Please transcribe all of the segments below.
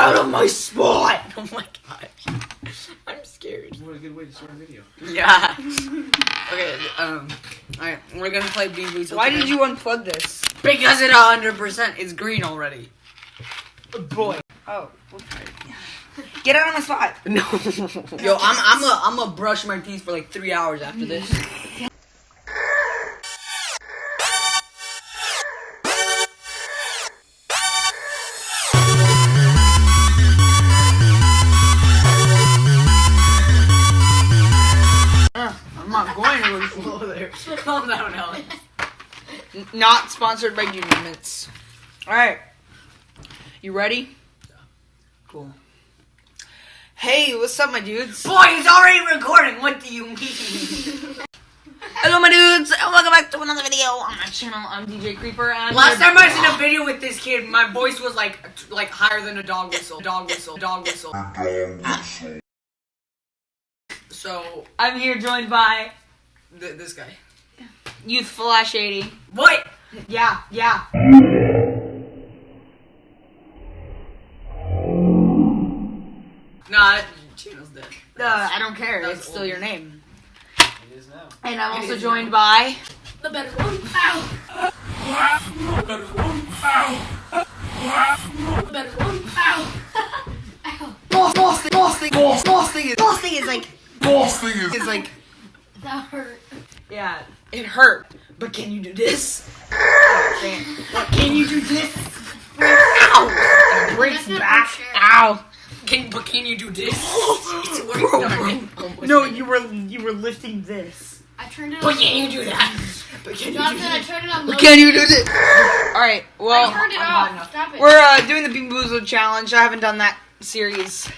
out of my spot! Oh my gosh. I'm scared. What a good way to start a video. Yeah. okay, um, alright, we're gonna play Bean Boots. Why did you unplug this? Because it 100% is green already. Boy. Oh. okay. Get out of my spot. No. Yo, I'm I'm a I'm gonna brush my teeth for like three hours after this. To Over there. Calm down, Alex. Not sponsored by Junior Mints. Alright. You ready? Cool. Hey, what's up, my dudes? Boy, it's already recording. What do you mean? Hello, my dudes, and welcome back to another video on my channel. I'm DJ Creeper, and I'm Last here- time I seen a video with this kid, my voice was like like higher than a dog whistle. Dog whistle. Dog whistle. So I'm here joined by th- this guy. Youthful Ash 80. What? Yeah, yeah. Nah, that channel's dead. Uh, I don't care. That's It's still old. your name. It is now. And I'm It also joined now. by. The better one. Ow. The better one. Ow. The better one. Ow. Ow. Boss, boss thing, boss thing, boss, boss thing is, boss thing is like, Boss thing is. is like, That hurt. yeah, it hurt. But can you do this? What, can you do this? Ow! It breaks back. sure. Ow! Can but can you do this? it's working. No, you were you were lifting this. I turned it But on. can you do that? But can you do Jonathan, I that? turned it on low. Can you do this? All right. Well, I turned it I'm off. Stop it. we're uh, doing the Bean Boozled challenge. I haven't done that series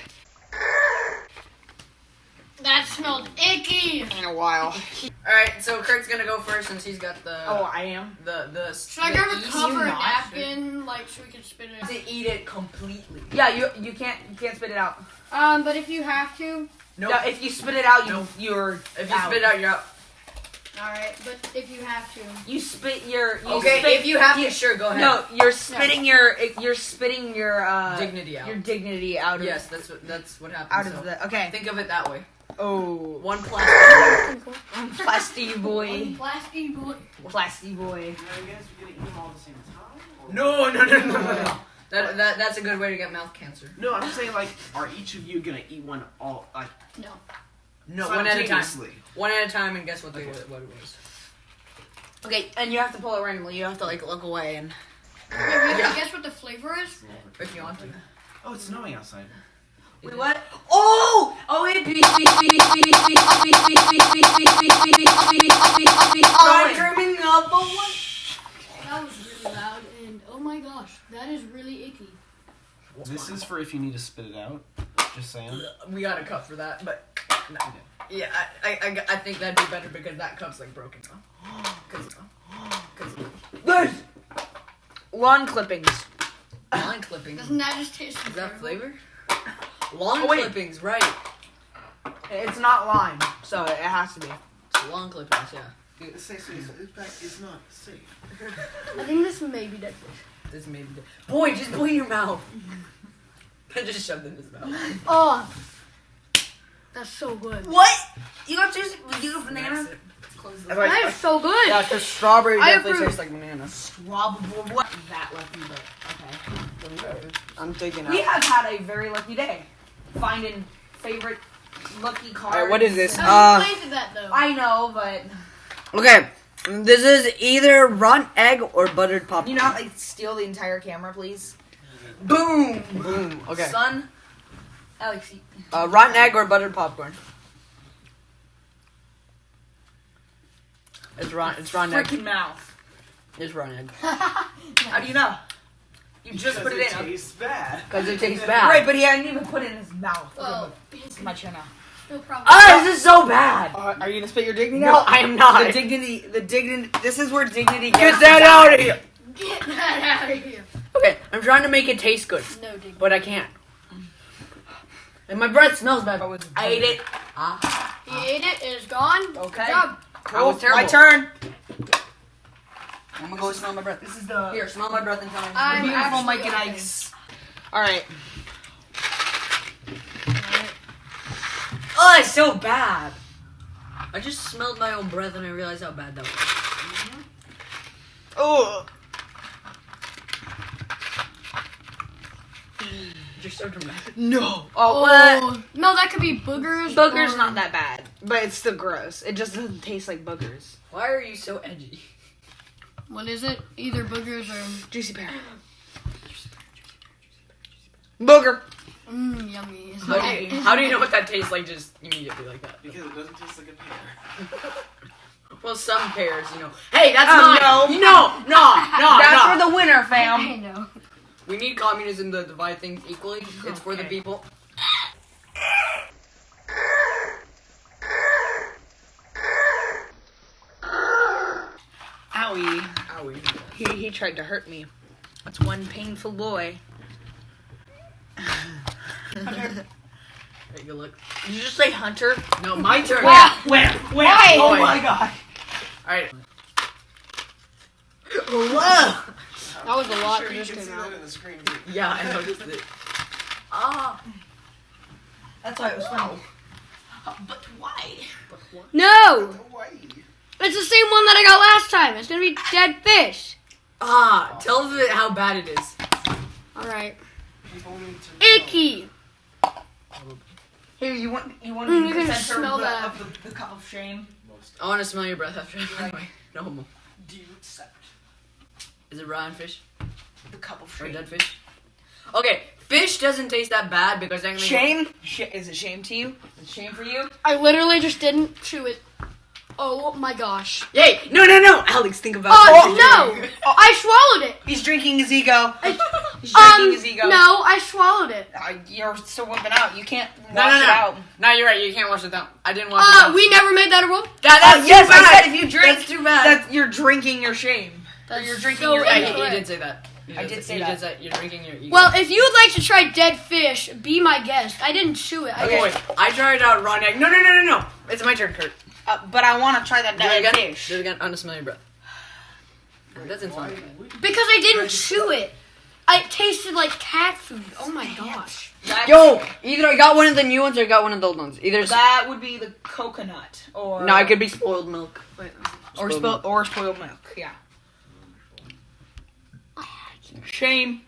That smelled icky. in a while. All right, so Kurt's gonna go first since he's got the Oh, I am. the the. Should I grab a easy cover and napkin, like, so we can spit it out? To eat it completely. Yeah, you you can't you can't spit it out. Um, but if you have to, Nope. Yeah, if you spit it out, you Nope. you're if you out. spit out, you're out. alright. But if you have to, you spit your you Okay, spit- if you have to, sure, go ahead. No, you're spitting your you're spitting your uh, Dignity out. Your dignity out of Yes, that's what that's what happens. out of so the okay. Think of it that way. Oh, One plastic. plasty boy, plastic boy. plasty boy. Now, you guys are gonna eat them all at the same time? or- no, no, no, no, no, no. That, that that's a good way to get mouth cancer. No, I'm saying like, are each of you gonna eat one all like No. No, one at a time. simultaneously? One at a time, and guess what they what it was. Okay, and you have to pull it randomly. You have to like look away and. Wait, we have Yeah. to guess what the flavor is? If you want to. Oh, it's snowing outside. Wait, what? Oh! Oh wait! I'm dreaming of a one. That was really loud, and oh my gosh, that is really icky. This is for if you need to spit it out. Just saying. We got a cup for that, but no. yeah, I, I, I, I think that'd be better because that cup's like broken now. Cause, cause Good. Lawn clippings. lawn clippings. Doesn't that just taste Is that terrible? flavor? Lawn Oh, clippings, right? It's not lime, so it has to be. It's lawn clippings, yeah. It's, it's, it's, it's not safe. I think this may be dead fish. This may be. The- Boy, just put it in your mouth. I just shoved it in his mouth. Oh, that's so good. What? You got juice? You got banana? That's it. Close the- That is so good. Yeah, because strawberry I definitely approve. tastes like banana. Strawberry. What? That lucky, me, but okay. I'm taking We have had a very lucky day. Finding favorite lucky cards. Alright, what is this? I Uh, planted that though. I know, but Okay, this is either rotten egg or buttered popcorn. you not like steal the entire camera, please. Boom! Boom. Okay. Son. Alex, you- Uh, rotten egg or buttered popcorn? It's rotten. It's rotten egg. freaking mouth. It's rotten egg. How do you know? You just put it in. tastes bad. Cause it tastes bad. Right, but he hadn't even put it in his mouth. well, Okay, my chin out. no problem. Oh, this is so bad. Uh, are you gonna spit your dignity No, out? I am not. The dignity, the dignity. This is where dignity Get gets that out of here. Get that out of here. Okay, I'm trying to make it taste good, No, dig. but I can't. And my breath smells bad. I ate it. He ate it. It is gone. Okay. Good job. That was terrible. My turn. I'm gonna go smell my breath. This is the here. Smell my breath and tell me. I'm beautiful Mike and Ike's. All right. Oh, it's so bad. I just smelled my own breath and I realized how bad that was. Mm-hmm. Oh. You're so dramatic. No. Oh, oh. no, that could be boogers. Boogers or... not that bad, but it's still gross. It just doesn't taste like boogers. Why are you so edgy? What is it? Either boogers or Juicy pear. Booger. mmm, yummy. Is How do, you, how do you know what that tastes like just immediately like that? Because it doesn't taste like a pear. Well, some pears, you know. Hey, that's Um, mine. no. no, no, no, That's no. for the winner, I fam. know. We need communism to divide things equally. It's for the people. Owie. Owie. He, he tried to hurt me. That's one painful boy. Take a look. Did you just say Hunter? No, my turn. Where? Where? Where? Why? Oh my god. Alright. Whoa. That was a lot sure that just can came out. the screen. Yeah, I noticed it. Ah. That's why it was funny. But why? No, Hawaii. It's the same one that I got last time. It's gonna be dead fish. Ah, tell them how bad it is. All right, People need to know. icky. Here, you want you want Mm, to you be the center smell of the, that. of the, the cup of shame? Most. I want to smell your breath after. Anyway, no homo. Do you accept? Is it rotten fish The cup of shame. or dead fish? Okay, fish doesn't taste that bad because technically. Shame? Sh- is it shame to you? Is it shame for you? I literally just didn't chew it. Oh my gosh. Yay! No, no, no! Alex, think about Oh it. no! I swallowed it. He's drinking his ego. I, He's drinking um, his ego. no, I swallowed it. Uh, you're still whipping out. You can't wash No, no, it no. out. No, you're right. You can't wash it down. I didn't wash it Uh, down. we never made that a rule. That, that's Uh, too yes, I said if you drink, That's too bad. that you're drinking your shame. That's you're drinking so your yeah, ego. he, he incorrect. did say that. He I did say he that. Did say you're drinking your ego. Well, if you would like to try dead fish, be my guest. I didn't chew it. I okay, just, wait. I tried out raw egg. No, no, no, no, no. It's my turn, Kurt. Uh, but I want to try that Do it dead again. fish. Do it again. On the smell your breath. That doesn't sound good. because I didn't chew it. I it tasted like cat food. Oh my gosh. That's- Yo, either I got one of the new ones or I got one of the old ones. Either. that would be the coconut or no, it could be spoiled milk. Wait. or spoiled spoiled or spoiled milk. Yeah. Shame.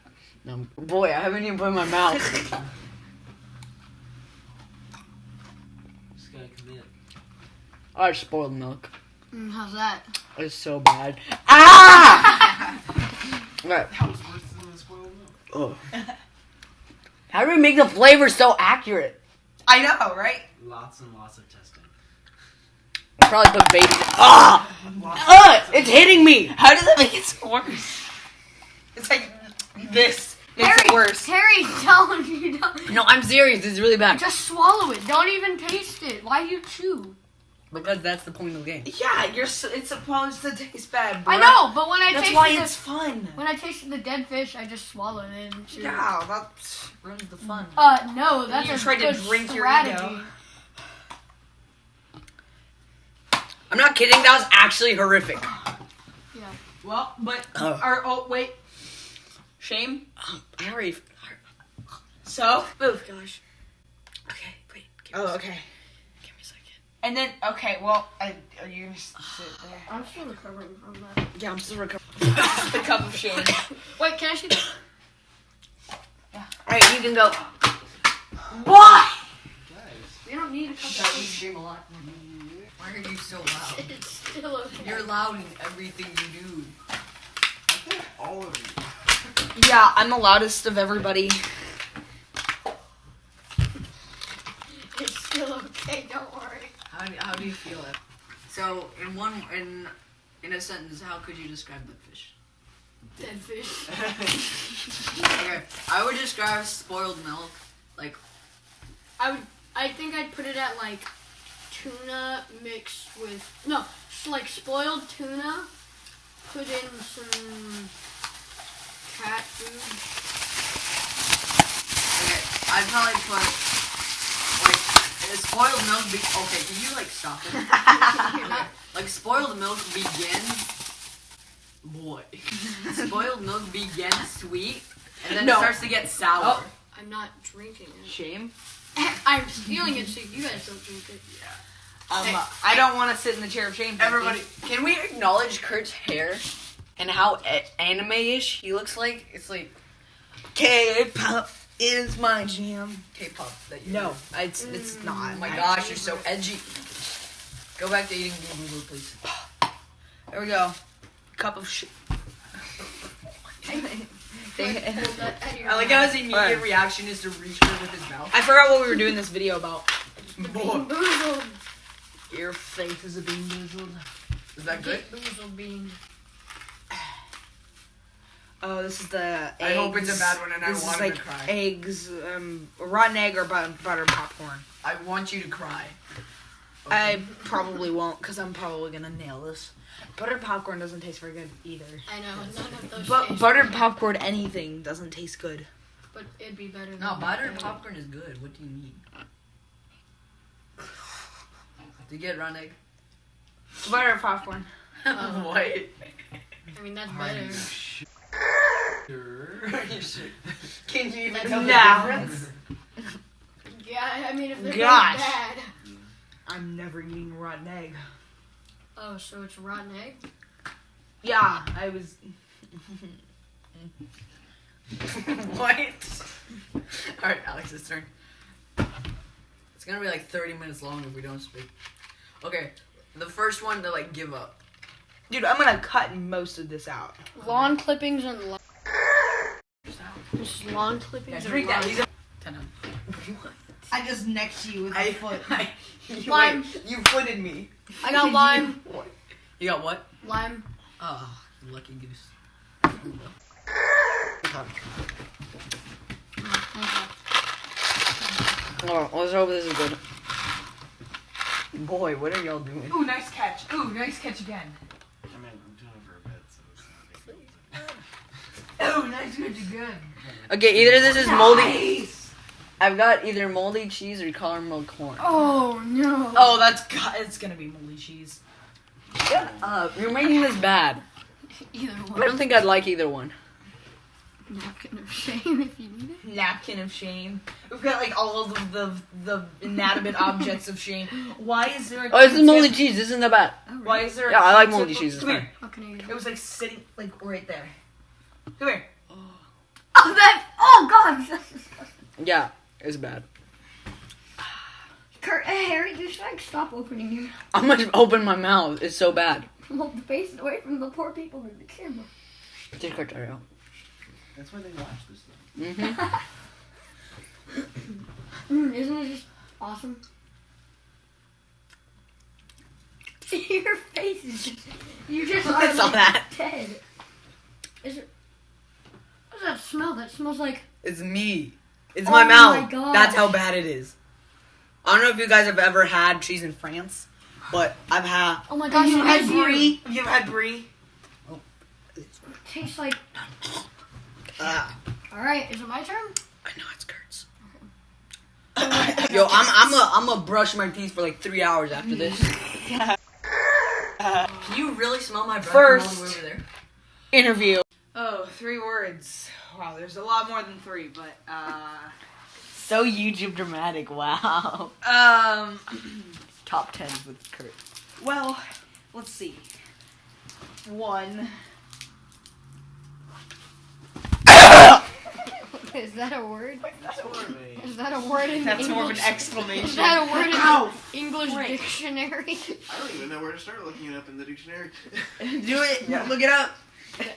No, boy, I haven't even put in my mouth. I like spoiled milk. Mm, how's that? It's so bad. Ah! right. That was worse than spoiled milk. Oh. How do we make the flavor so accurate? I know, right? Lots and lots of testing. Probably put baby. Ah! Lots of Ah! It's hitting me. How does that make it so worse? It's like this makes it worse. Harry, telling you don't. No, I'm serious. It's really bad. Just swallow it. Don't even taste it. Why do you chew? Because that's the point of the game. Yeah, you're. s- It's supposed to taste bad. I know, but when I taste That's tasted why the, it's fun. when I tasted the dead fish, I just swallowed it and chewed. Yeah, that ruins the fun. Uh, no, that's You a tried to good drink your strategy. ego. I'm not kidding. That was actually horrific. Yeah. Well, but Oh. or oh wait, shame. Oh, I already. So. Oh gosh. Okay, wait. Oh, a, okay. give me a second. And then okay, well, I, are you gonna sit there? I'm still recovering from that. Yeah, I'm still recovering. the cup of shame. Wait, can I see? that? Alright, you can go. Why? Guys. We don't need a cup of you fish. stream a lot. Why are you so loud? It's still okay. You're loud in everything you do. I think all of you. Yeah, I'm the loudest of everybody. It's still okay. Don't worry. How do, how do you feel it? So, in one in in a sentence, how could you describe that fish? Dead fish. Okay, I would describe spoiled milk like I would. I think I'd put it at like tuna mixed with no, it's like spoiled tuna. Put in some cat food. okay. I'd probably put like uh, spoiled milk. Be- okay, can you like stop it? Okay, Like spoiled milk begins. Boy, spoiled milk begins sweet, and then No. it starts to get sour. Oh. I'm not drinking it. Shame. I'm stealing it so you guys don't drink it. Um, Hey. I don't want to sit in the chair of shame. Becky. Everybody, can we acknowledge Kurt's hair and how a- anime-ish he looks like? It's like K-pop is my mm-hmm. jam. K-pop. That you No, it's it's Oh not. my gosh, you're so edgy. Go back to eating boo boo please. There we go. Cup of shit. Like, hold that at your I like how his immediate Alright. reaction is to reach for it with his mouth. I forgot what we were doing this video about. Boy, Boozled. Your face is a bean boozled. is that good? Get boozled bean. Oh, this is the. Eggs. I hope it's a bad one and I this want is like to cry. eggs, um, rotten egg or butter, butter popcorn. I want you to cry. I probably won't because I'm probably gonna nail this. Buttered popcorn doesn't taste very good either. I know, none of those But taste buttered good, popcorn, anything doesn't taste good. But it'd be better than No, buttered that. popcorn is good. What do you mean? Do you get rotten egg? Buttered popcorn. what? I mean, that's better. Can you even That's tell the No. difference? Yeah, I mean, if they're both Gosh. bad. Mm. I'm never eating rotten egg. Oh, so it's rotten egg? Yeah, I was. what? Alright, Alex's turn. It's gonna be like 30 minutes long if we don't speak. Okay, the first one to like give up. Dude, I'm gonna cut most of this out. Lawn clippings and lawn. Just lawn clippings and drink that. lawn- He's a 10 I just next you with I, I, you, Lime. wait, you footed me. I got lime. You got what? Lime. Oh, you lucky goose. Oh, let's hope this is good. Boy, what are y'all doing? Ooh, nice catch. Ooh, nice catch again. Not big. Ooh, nice catch again. Okay, either this is moldy. I've got either moldy cheese or caramel corn. Oh, no. Oh, that's got. It's gonna be moldy cheese. Shut up! You're making this bad. Either one. I don't think I'd like either one. Napkin of shame if you need it. Napkin of shame. We've got like all of the the, the inanimate objects of shame. Why is there? A Oh, this is moldy Q-tip- cheese. Isn't that bad? Oh, Why is there? Yeah, I like moldy cheese, it's Come fine. here. How can I It it? was like sitting like right there. Come here. Oh, that. Oh, God. Yeah, it's bad. Kurt, hey, Harry, you should like stop opening your mouth. I'm gonna open my mouth. It's so bad. Hold the face away from the poor people in the camera. Just cut that out. That's why they watch this thing. Mm-hmm. Mm, isn't it just awesome? Your face is just. You just I saw like that. dead. Is it. What does that smell? That smells like. It's me. It's Oh my my mouth. gosh. That's how bad it is. I don't know if you guys have ever had cheese in France, but I've had. Oh my gosh, Have you it had is you. brie? Have you ever had brie? tastes like. Uh, Alright, is it my turn? I know it's Kurt's. Yo, I'm I'm a I'm a brush my teeth for like three hours after this. Can you really smell my breath First- from all the way over there? Interview. Oh, three words. Wow, there's a lot more than three, but uh, So YouTube dramatic. Wow. um, Top ten with Kurt. well, let's see. One. Is that a word? That's what they- Is that a word in That's English? more of an exclamation. Is exclamation. that a word in Ow! the English Frick. dictionary? I don't even know where to start looking it up in the dictionary. Do it. Yeah. Look it up.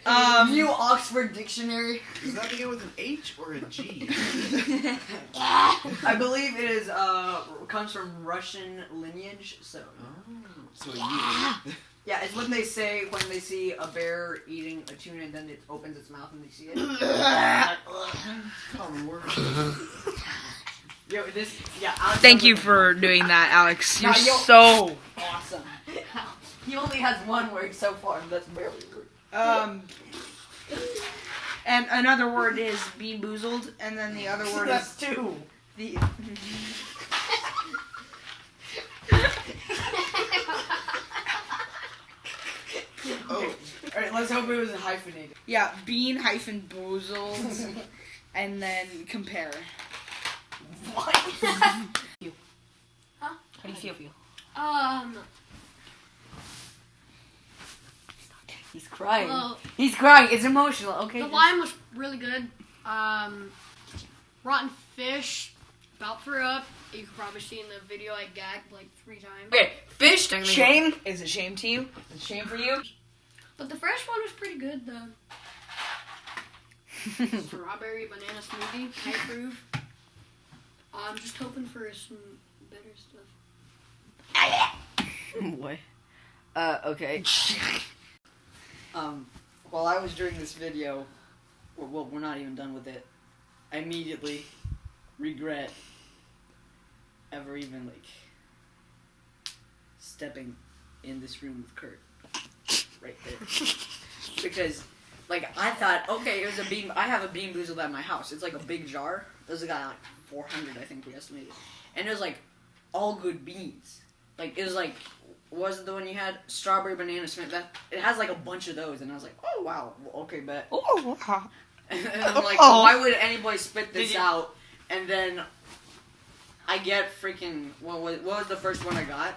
Um, New Oxford Dictionary. Does that begin with an H or a G? I believe it is uh comes from Russian lineage. So Oh, so a U. yeah, it's when they say when they see a bear eating a tuna and then it opens its mouth and they see it. Common word. Yo, this yeah. Alex Thank you a- for doing that, Alex. You're Nah, yo- so awesome. he only has one word so far. and That's barely a word. Um. And another word is bean boozled, and then the other word is two. the. Oh, All right, let's hope it was hyphenated. Yeah, bean hyphen boozled, and then compare. Huh? How do you feel? feel? Um, He's crying. well, He's crying. It's emotional. Okay. the lime was really good. Um, rotten fish, about threw up. You can probably see in the video I gagged like three times. Okay, fish. technically- Shame? Is it shame to you? Is it shame for you? But the fresh one was pretty good. The strawberry banana smoothie, I approve. I'm just hoping for some better stuff. Boy. Uh, okay. um, while I was doing this video, well, well, we're not even done with it. I immediately regret ever even like stepping in this room with Kurt. Right there. because, like, I thought, okay, it was a bean. I have a bean boozled at my house. It's like a big jar. There's a guy like 400, I think we estimated, and it was like all good beans. Like it was like was it the one you had strawberry banana smith that it has like a bunch of those and I was like oh wow okay bet Oh, wow. I'm like Oh. why would anybody spit this you- out and then I get freaking what was what was the first one I got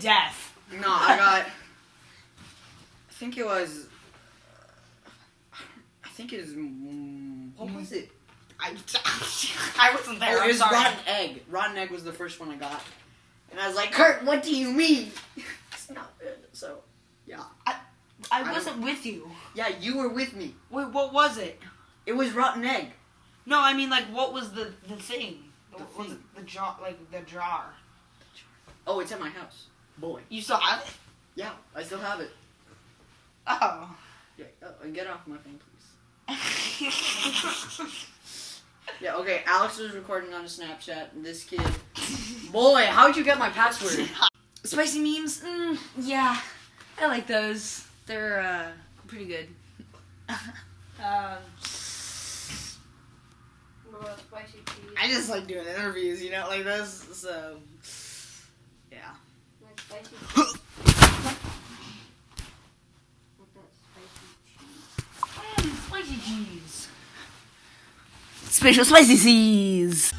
Death. no I got I think it was I think it was mm, what was it I, I wasn't there. Oh, it was rotten egg. Rotten egg was the first one I got, and I was like, "Kurt, what do you mean?" it's not good. So, yeah, I I wasn't with you. yeah, you were with me. Wait, what was it? It was rotten egg. No, I mean, like, what was the the thing? The What thing. it? The jar, like the jar. Oh, it's at my house. Boy, You still have it? yeah, I still have it. Oh. Yeah, uh, get off my phone, please. Yeah, okay. Alex was recording on a Snapchat. And this kid, boy, how'd you get my password? Spicy memes? Mm, yeah, I like those. They're uh, pretty good. um, spicy? I just like doing interviews, you know, like this. So, yeah. Like spicy cheese. What that spicy cheese? Spicy cheese. Special spicy cheese.